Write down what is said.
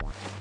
one.